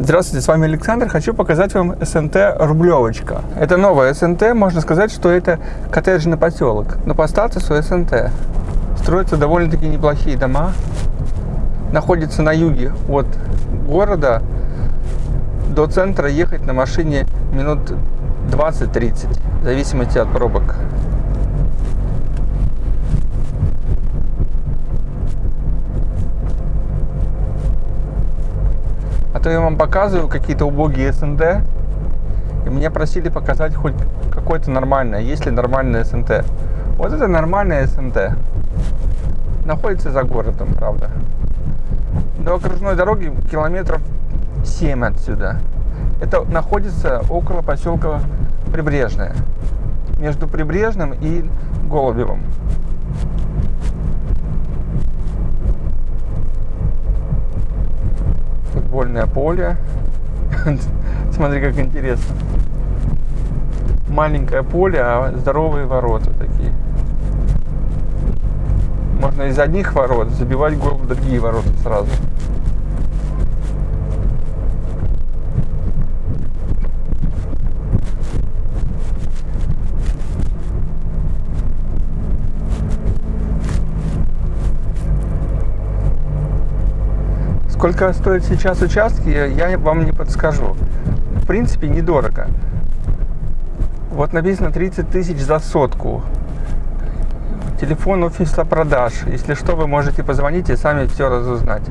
Здравствуйте, с вами Александр. Хочу показать вам СНТ Рублевочка. Это новая СНТ, можно сказать, что это коттеджный поселок. Но по статусу СНТ. Строятся довольно-таки неплохие дома. Находится на юге от города. До центра ехать на машине минут 20-30, в зависимости от пробок. То я вам показываю какие-то убогие СНД, и меня просили показать хоть какое-то нормальное, есть ли нормальное СНТ. Вот это нормальное СНТ. Находится за городом, правда. До окружной дороги километров 7 отсюда. Это находится около поселка Прибрежное. Между Прибрежным и Голубевым. Футбольное поле. Смотри, как интересно. Маленькое поле, а здоровые ворота такие. Можно из одних ворот забивать гол в другие ворота сразу. Сколько стоят сейчас участки, я вам не подскажу. В принципе, недорого. Вот написано 30 тысяч за сотку. Телефон офиса продаж. Если что, вы можете позвонить и сами все разузнать.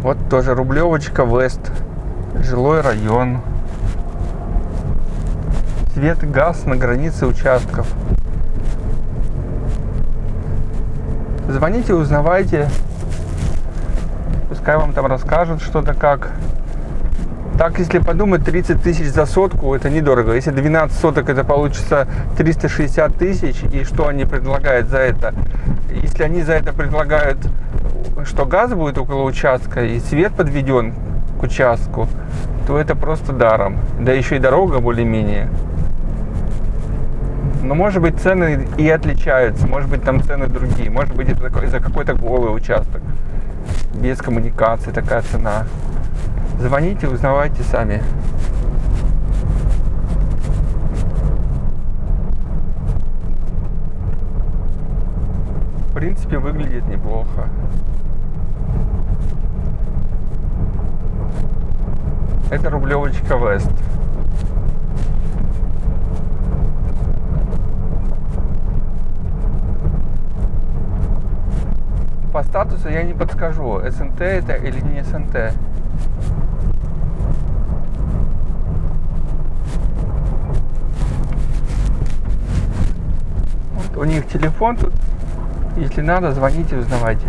Вот тоже Рублевочка, Вест. Жилой район свет газ на границе участков. Звоните, узнавайте. Пускай вам там расскажут что-то как. Так, если подумать, 30 тысяч за сотку, это недорого. Если 12 соток, это получится 360 тысяч. И что они предлагают за это? Если они за это предлагают, что газ будет около участка и свет подведен к участку, то это просто даром. Да еще и дорога более-менее. Но может быть цены и отличаются, может быть там цены другие, может быть это за какой-то голый участок, без коммуникации такая цена. Звоните, узнавайте сами. В принципе, выглядит неплохо. Это рублевочка Вест. По статусу я не подскажу, СНТ это или не СНТ. Вот у них телефон тут. Если надо, звоните, узнавайте.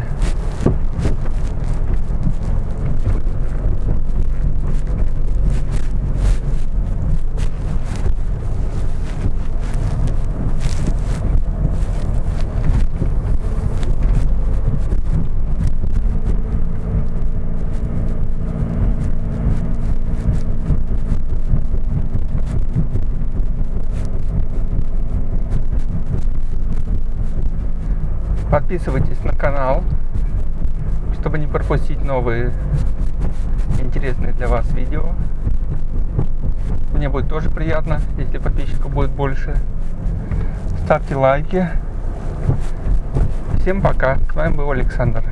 Подписывайтесь на канал, чтобы не пропустить новые интересные для вас видео. Мне будет тоже приятно, если подписчиков будет больше. Ставьте лайки. Всем пока. С вами был Александр.